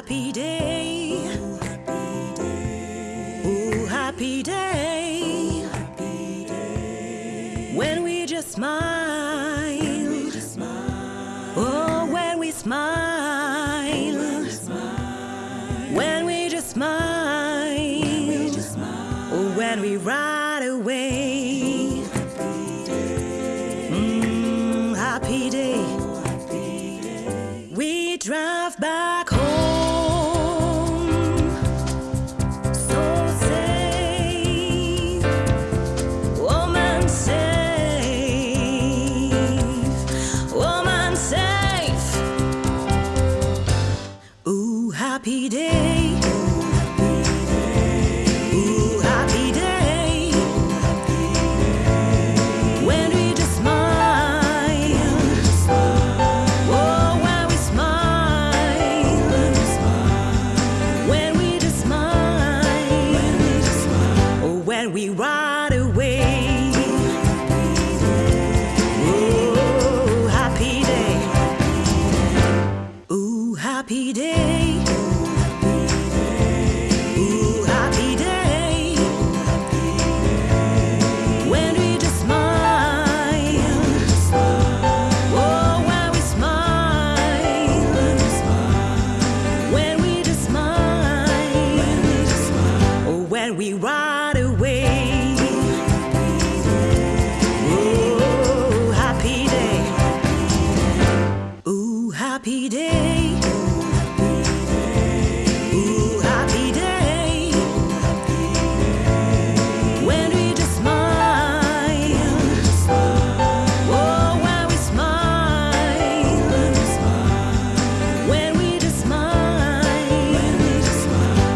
happy day. Ooh, happy day. When we just smile. Oh, when we smile. When we just smile. Oh, when we ride away. Mm, happy day. We drive Oh, when we just smile. When we just smile. When we smile. When we ride away. Happy day. Ooh, happy day. When we ride away. Oh, happy day. Ooh, happy day. Ooh, happy day. When we just smile. Oh, when we smile. When we just smile.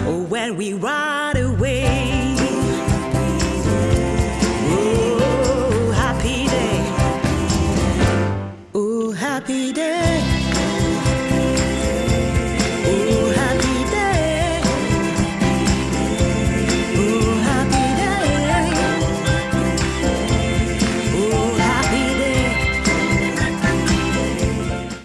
Oh, when we ride away.